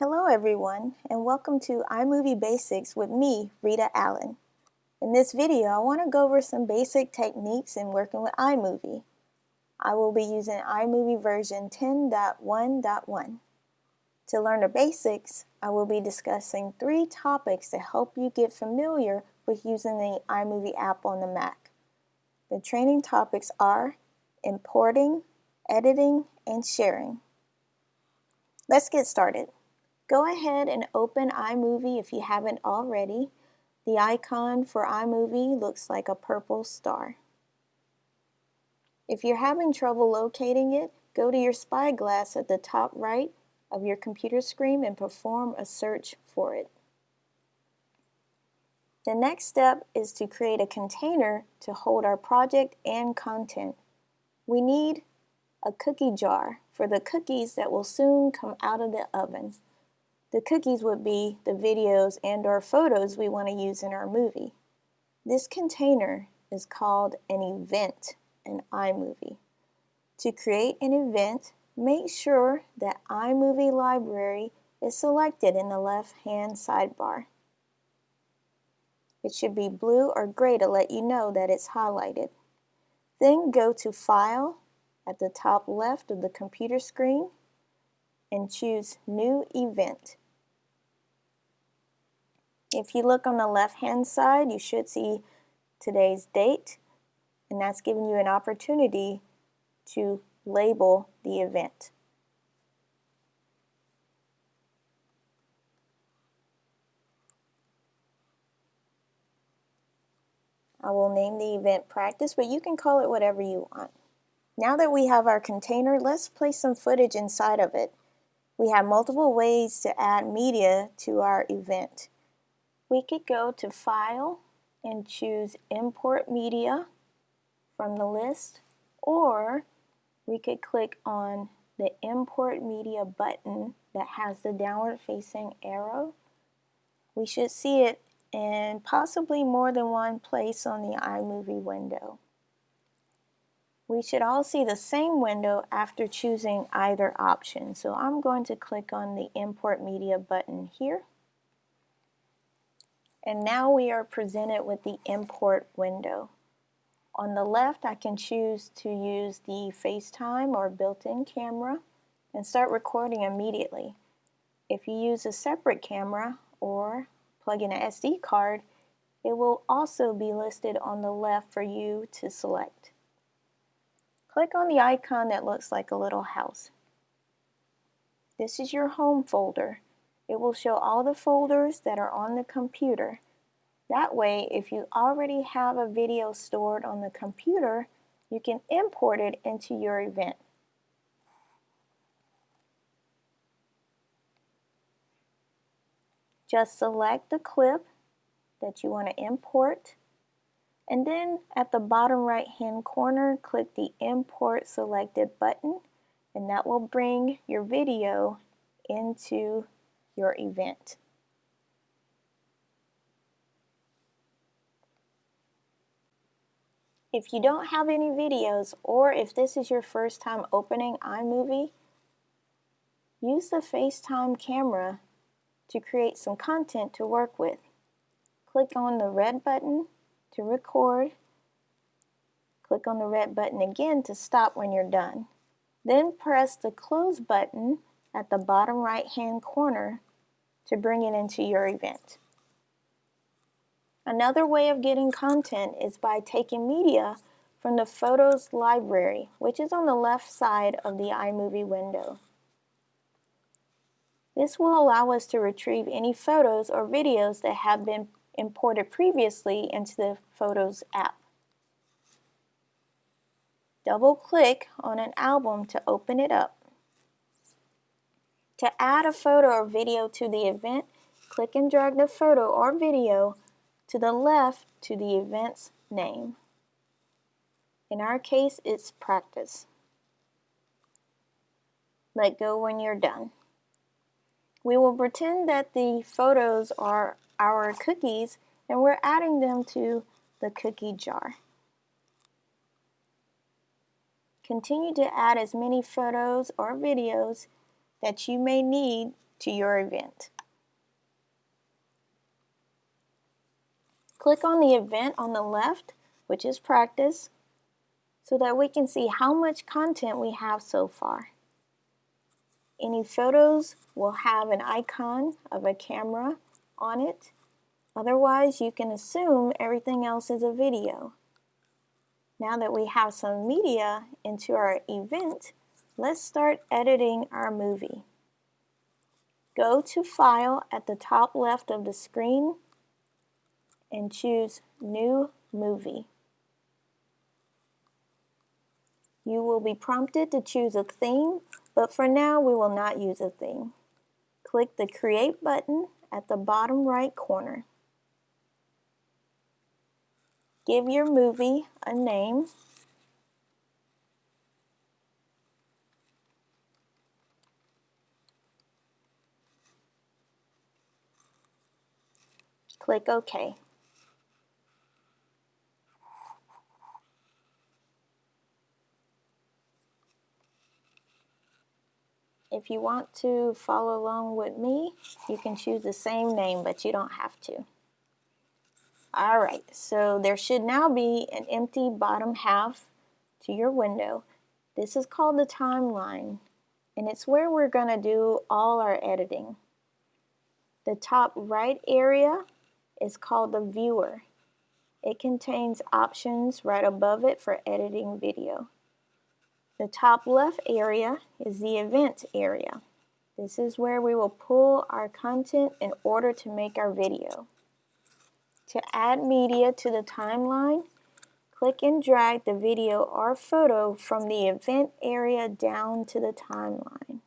Hello everyone and welcome to iMovie Basics with me, Rita Allen. In this video I want to go over some basic techniques in working with iMovie. I will be using iMovie version 10.1.1. To learn the basics, I will be discussing three topics to help you get familiar with using the iMovie app on the Mac. The training topics are importing, editing, and sharing. Let's get started. Go ahead and open iMovie if you haven't already. The icon for iMovie looks like a purple star. If you're having trouble locating it, go to your spyglass at the top right of your computer screen and perform a search for it. The next step is to create a container to hold our project and content. We need a cookie jar for the cookies that will soon come out of the oven. The cookies would be the videos and or photos we want to use in our movie. This container is called an event in iMovie. To create an event, make sure that iMovie Library is selected in the left-hand sidebar. It should be blue or gray to let you know that it's highlighted. Then go to File at the top left of the computer screen and choose New Event. If you look on the left hand side, you should see today's date, and that's giving you an opportunity to label the event. I will name the event practice, but you can call it whatever you want. Now that we have our container, let's place some footage inside of it. We have multiple ways to add media to our event. We could go to File and choose Import Media from the list, or we could click on the Import Media button that has the downward facing arrow. We should see it in possibly more than one place on the iMovie window. We should all see the same window after choosing either option. So I'm going to click on the Import Media button here. And now we are presented with the Import window. On the left, I can choose to use the FaceTime or built-in camera and start recording immediately. If you use a separate camera or plug in an SD card, it will also be listed on the left for you to select. Click on the icon that looks like a little house. This is your home folder. It will show all the folders that are on the computer. That way, if you already have a video stored on the computer, you can import it into your event. Just select the clip that you want to import and then at the bottom right hand corner click the import selected button and that will bring your video into your event. If you don't have any videos or if this is your first time opening iMovie, use the FaceTime camera to create some content to work with. Click on the red button to record. Click on the red button again to stop when you're done. Then press the close button at the bottom right hand corner to bring it into your event. Another way of getting content is by taking media from the Photos library, which is on the left side of the iMovie window. This will allow us to retrieve any photos or videos that have been imported previously into the Photos app. Double click on an album to open it up. To add a photo or video to the event, click and drag the photo or video to the left to the event's name. In our case, it's practice. Let go when you're done. We will pretend that the photos are our cookies and we're adding them to the cookie jar. Continue to add as many photos or videos that you may need to your event. Click on the event on the left, which is practice, so that we can see how much content we have so far. Any photos will have an icon of a camera on it. Otherwise, you can assume everything else is a video. Now that we have some media into our event, let's start editing our movie. Go to File at the top left of the screen and choose New Movie. You will be prompted to choose a theme, but for now we will not use a theme. Click the Create button at the bottom right corner. Give your movie a name. Click OK. If you want to follow along with me, you can choose the same name, but you don't have to. Alright, so there should now be an empty bottom half to your window. This is called the timeline, and it's where we're going to do all our editing. The top right area is called the viewer. It contains options right above it for editing video. The top left area is the event area. This is where we will pull our content in order to make our video. To add media to the timeline, click and drag the video or photo from the event area down to the timeline.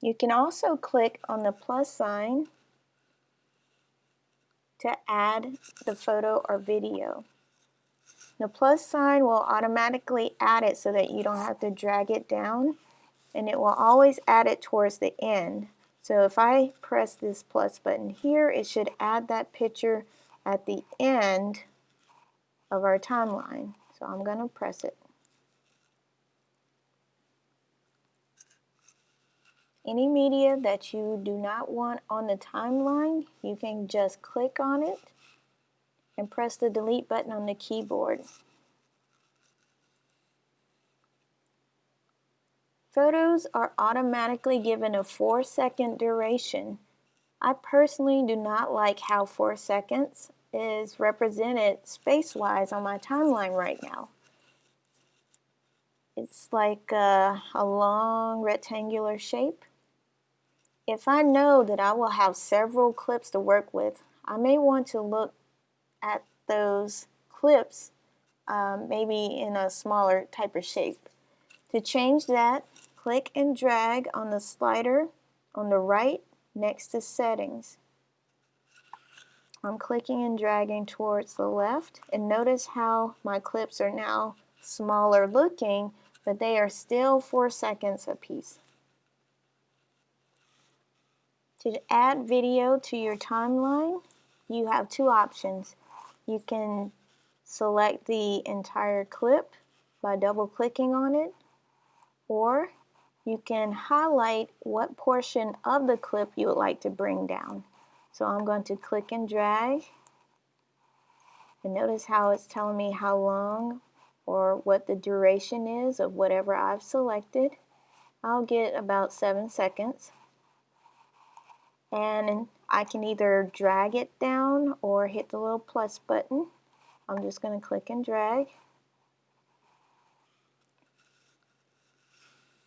You can also click on the plus sign to add the photo or video. The plus sign will automatically add it so that you don't have to drag it down and it will always add it towards the end. So if I press this plus button here, it should add that picture at the end of our timeline. So I'm going to press it. Any media that you do not want on the timeline, you can just click on it and press the delete button on the keyboard. Photos are automatically given a 4 second duration. I personally do not like how 4 seconds is represented space-wise on my timeline right now. It's like a, a long rectangular shape if I know that I will have several clips to work with, I may want to look at those clips um, maybe in a smaller type of shape. To change that, click and drag on the slider on the right next to settings. I'm clicking and dragging towards the left and notice how my clips are now smaller looking but they are still 4 seconds apiece. To add video to your timeline, you have two options. You can select the entire clip by double clicking on it, or you can highlight what portion of the clip you would like to bring down. So I'm going to click and drag, and notice how it's telling me how long or what the duration is of whatever I've selected. I'll get about 7 seconds and I can either drag it down or hit the little plus button. I'm just going to click and drag.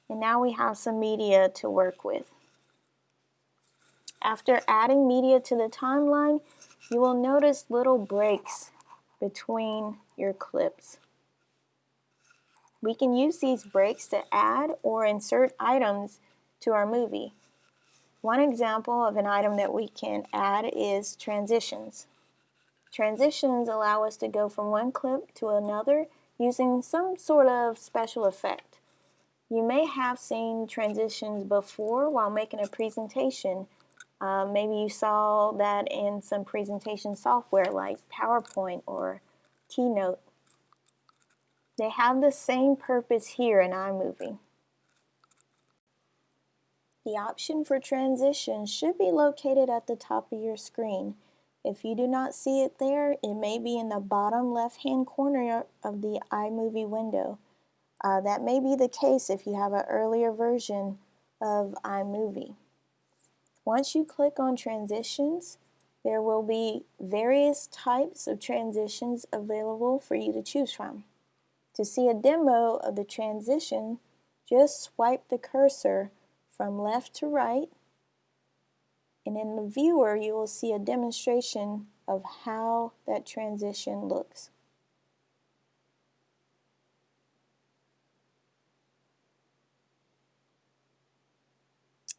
And now we have some media to work with. After adding media to the timeline, you will notice little breaks between your clips. We can use these breaks to add or insert items to our movie. One example of an item that we can add is transitions. Transitions allow us to go from one clip to another using some sort of special effect. You may have seen transitions before while making a presentation. Uh, maybe you saw that in some presentation software like PowerPoint or Keynote. They have the same purpose here in iMovie. The option for transition should be located at the top of your screen. If you do not see it there, it may be in the bottom left hand corner of the iMovie window. Uh, that may be the case if you have an earlier version of iMovie. Once you click on transitions, there will be various types of transitions available for you to choose from. To see a demo of the transition, just swipe the cursor from left to right and in the viewer you will see a demonstration of how that transition looks.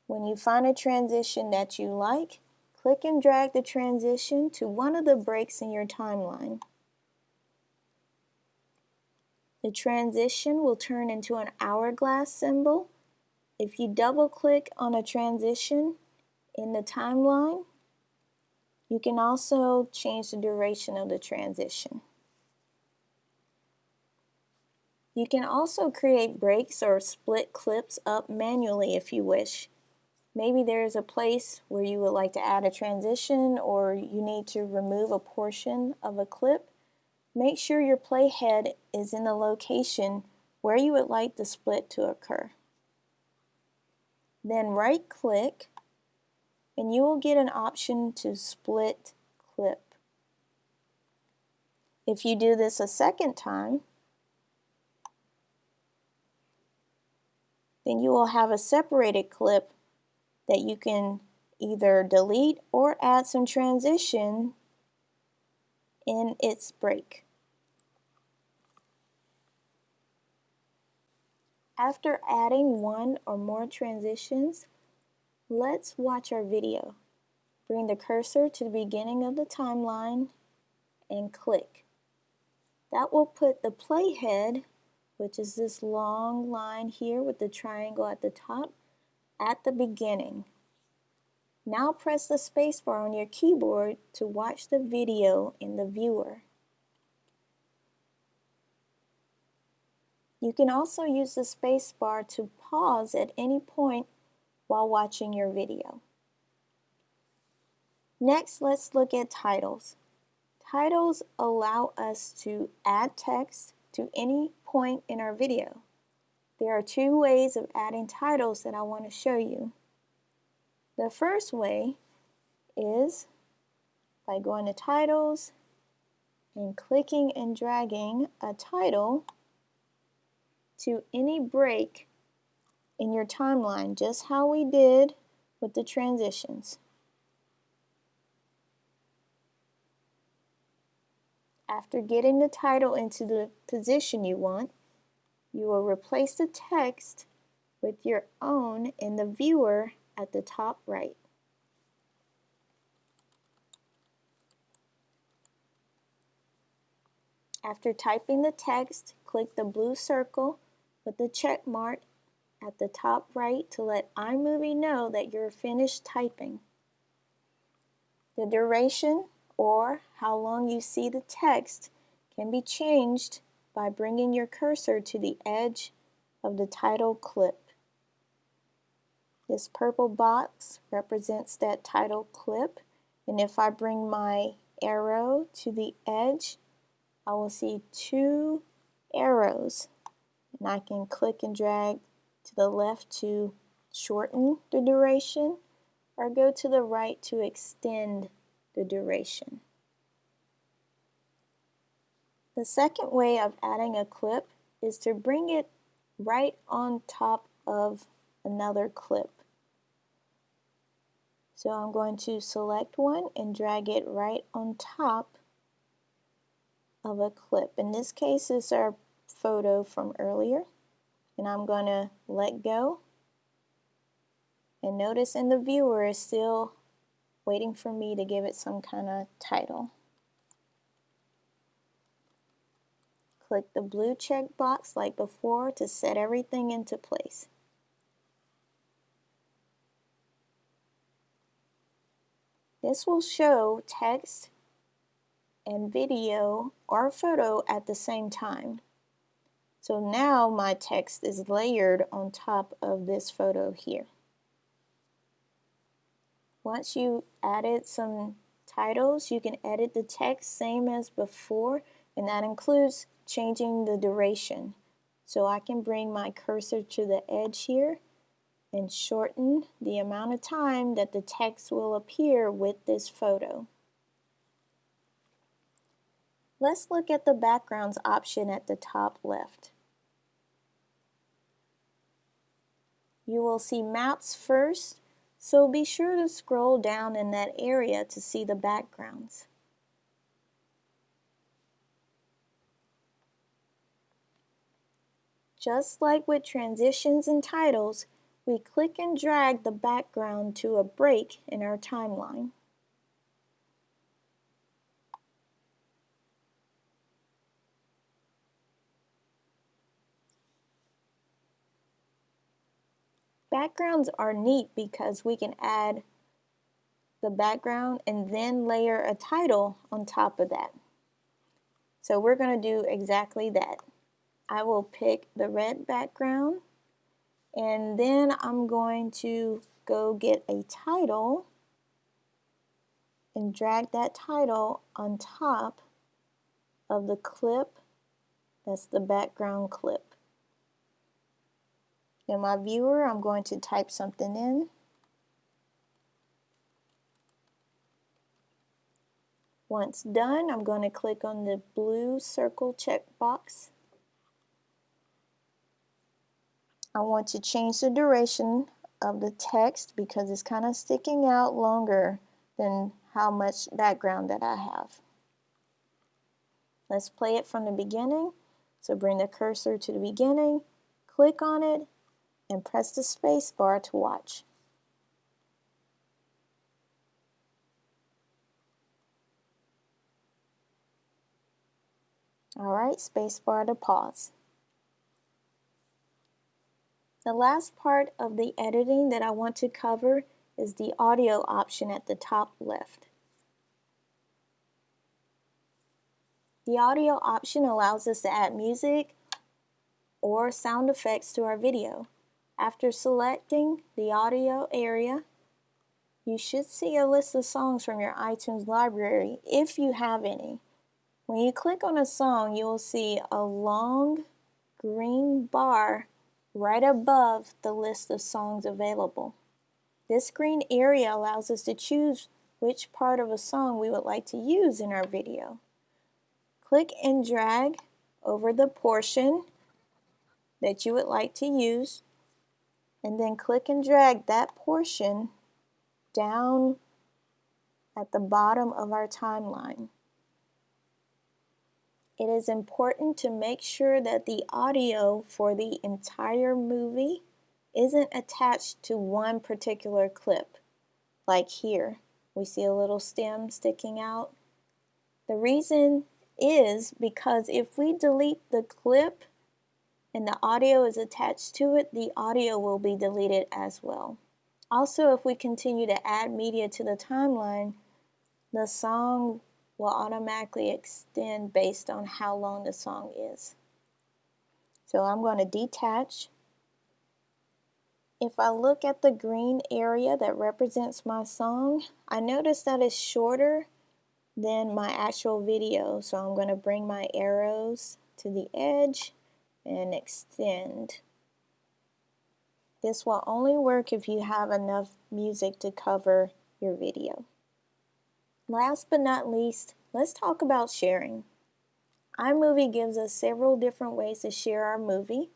When you find a transition that you like, click and drag the transition to one of the breaks in your timeline. The transition will turn into an hourglass symbol if you double click on a transition in the timeline, you can also change the duration of the transition. You can also create breaks or split clips up manually if you wish. Maybe there's a place where you would like to add a transition or you need to remove a portion of a clip. Make sure your playhead is in the location where you would like the split to occur. Then right click and you will get an option to split clip. If you do this a second time, then you will have a separated clip that you can either delete or add some transition in its break. After adding one or more transitions, let's watch our video. Bring the cursor to the beginning of the timeline and click. That will put the playhead, which is this long line here with the triangle at the top, at the beginning. Now press the spacebar on your keyboard to watch the video in the viewer. You can also use the spacebar to pause at any point while watching your video. Next, let's look at titles. Titles allow us to add text to any point in our video. There are two ways of adding titles that I want to show you. The first way is by going to titles and clicking and dragging a title to any break in your timeline, just how we did with the transitions. After getting the title into the position you want, you will replace the text with your own in the viewer at the top right. After typing the text, click the blue circle with the check mark at the top right to let iMovie know that you're finished typing. The duration or how long you see the text can be changed by bringing your cursor to the edge of the title clip. This purple box represents that title clip and if I bring my arrow to the edge I will see two arrows and I can click and drag to the left to shorten the duration or go to the right to extend the duration. The second way of adding a clip is to bring it right on top of another clip. So I'm going to select one and drag it right on top of a clip. In this case, it's our photo from earlier and I'm going to let go and notice in the viewer is still waiting for me to give it some kind of title. Click the blue check box like before to set everything into place. This will show text and video or photo at the same time. So now my text is layered on top of this photo here. Once you added some titles, you can edit the text same as before, and that includes changing the duration. So I can bring my cursor to the edge here and shorten the amount of time that the text will appear with this photo. Let's look at the backgrounds option at the top left. You will see maps first so be sure to scroll down in that area to see the backgrounds. Just like with transitions and titles, we click and drag the background to a break in our timeline. Backgrounds are neat because we can add the background and then layer a title on top of that. So we're going to do exactly that. I will pick the red background and then I'm going to go get a title and drag that title on top of the clip that's the background clip. In my viewer, I'm going to type something in. Once done, I'm going to click on the blue circle checkbox. I want to change the duration of the text because it's kind of sticking out longer than how much background that I have. Let's play it from the beginning. So bring the cursor to the beginning, click on it, and press the space bar to watch. Alright, space bar to pause. The last part of the editing that I want to cover is the audio option at the top left. The audio option allows us to add music or sound effects to our video. After selecting the audio area, you should see a list of songs from your iTunes library if you have any. When you click on a song, you will see a long green bar right above the list of songs available. This green area allows us to choose which part of a song we would like to use in our video. Click and drag over the portion that you would like to use and then click and drag that portion down at the bottom of our timeline. It is important to make sure that the audio for the entire movie isn't attached to one particular clip. Like here, we see a little stem sticking out. The reason is because if we delete the clip and the audio is attached to it, the audio will be deleted as well. Also, if we continue to add media to the timeline, the song will automatically extend based on how long the song is. So I'm going to detach. If I look at the green area that represents my song, I notice that it's shorter than my actual video. So I'm going to bring my arrows to the edge and extend. This will only work if you have enough music to cover your video. Last but not least, let's talk about sharing. iMovie gives us several different ways to share our movie.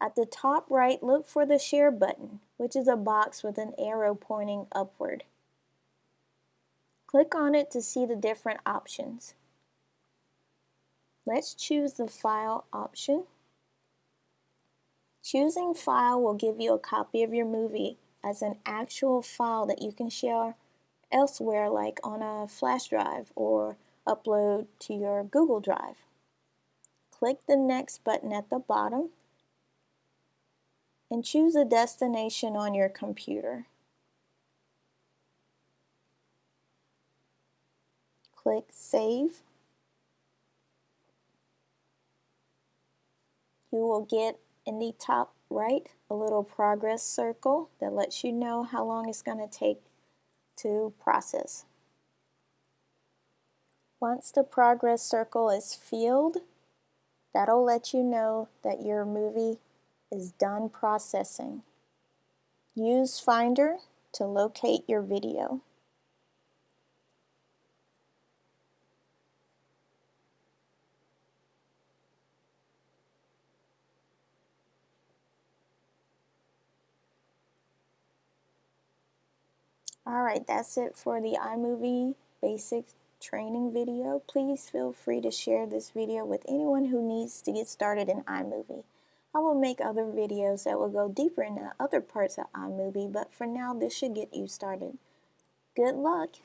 At the top right, look for the share button, which is a box with an arrow pointing upward. Click on it to see the different options. Let's choose the file option. Choosing file will give you a copy of your movie as an actual file that you can share elsewhere like on a flash drive or upload to your Google Drive. Click the next button at the bottom and choose a destination on your computer. Click Save You will get in the top right a little progress circle that lets you know how long it's going to take to process. Once the progress circle is filled, that'll let you know that your movie is done processing. Use Finder to locate your video. Alright, that's it for the iMovie basic training video. Please feel free to share this video with anyone who needs to get started in iMovie. I will make other videos that will go deeper into other parts of iMovie, but for now this should get you started. Good luck!